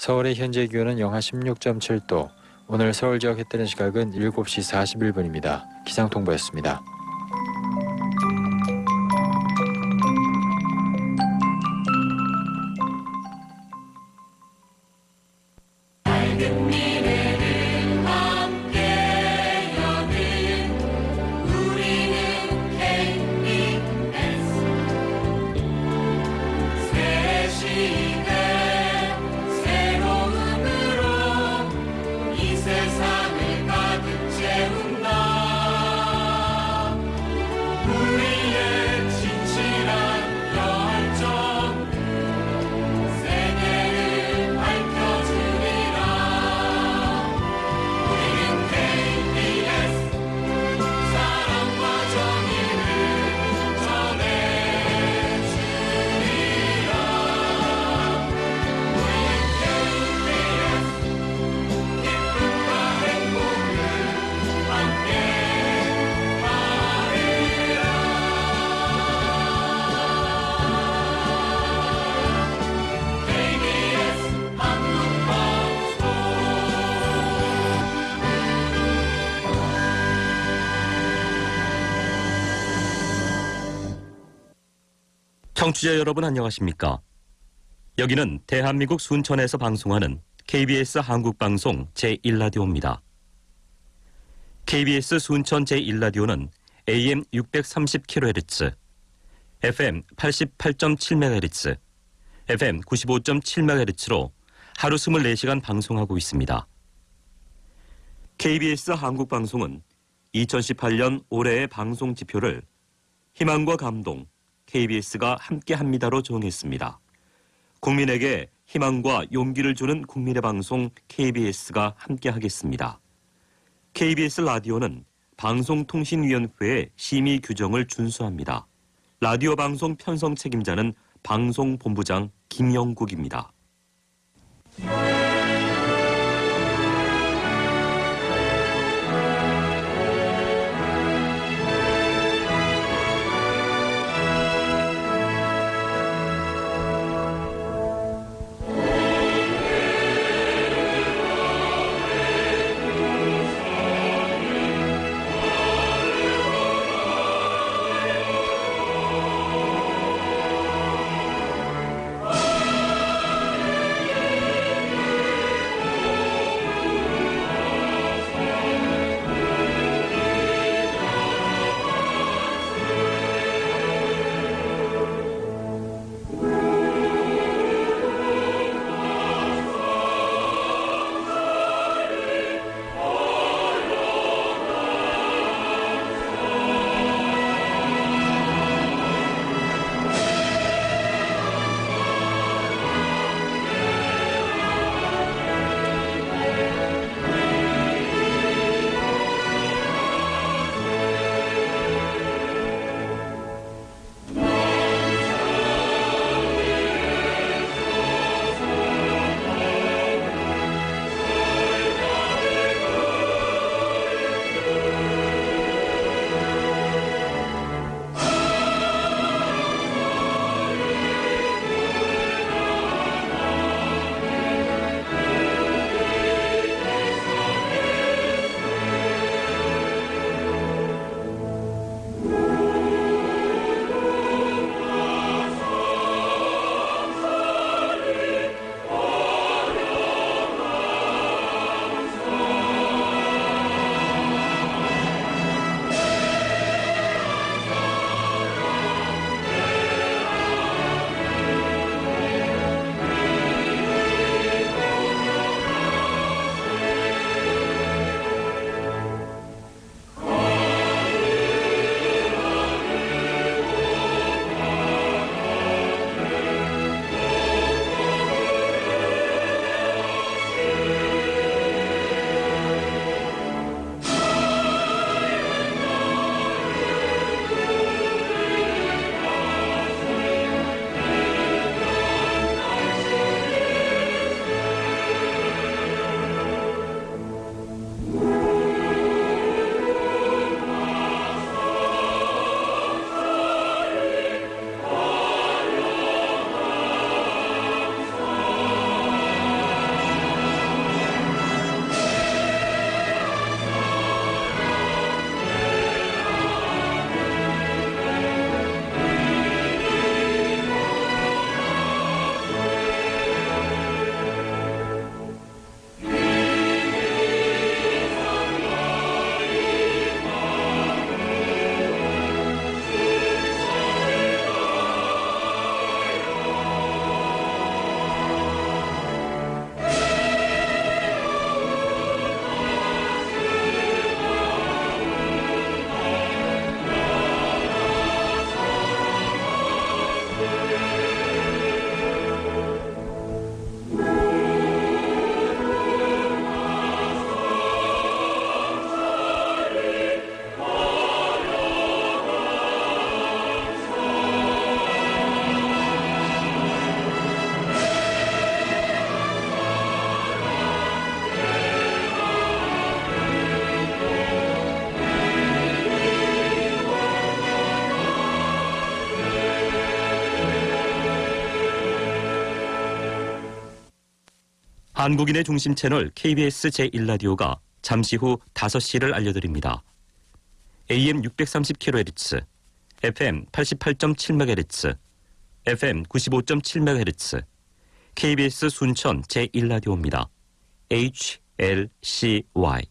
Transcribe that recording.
서울의 현재 기온은 영하 16.7도. 오늘 서울 지역 해 뜨는 시각은 7시 41분입니다. 기상통보였습니다. 새 청취자 여러분 안녕하십니까? 여기는 대한민국 순천에서 방송하는 KBS 한국방송 제1라디오입니다. KBS 순천 제1라디오는 AM 630kHz, FM 88.7MHz, FM 95.7MHz로 하루 24시간 방송하고 있습니다. KBS 한국방송은 2018년 올해의 방송 지표를 희망과 감동, KBS가 함께합니다로 정했습니다. 국민에게 희망과 용기를 주는 국민의 방송 KBS가 함께하겠습니다. KBS 라디오는 방송통신위원회의 심의 규정을 준수합니다. 라디오 방송 편성 책임자는 방송본부장 김영국입니다. 한국인의 중심 채널 KBS 제1라디오가 잠시 후 5시를 알려드립니다. AM 630kHz, FM 88.7MHz, FM 95.7MHz, KBS 순천 제1라디오입니다. HLCY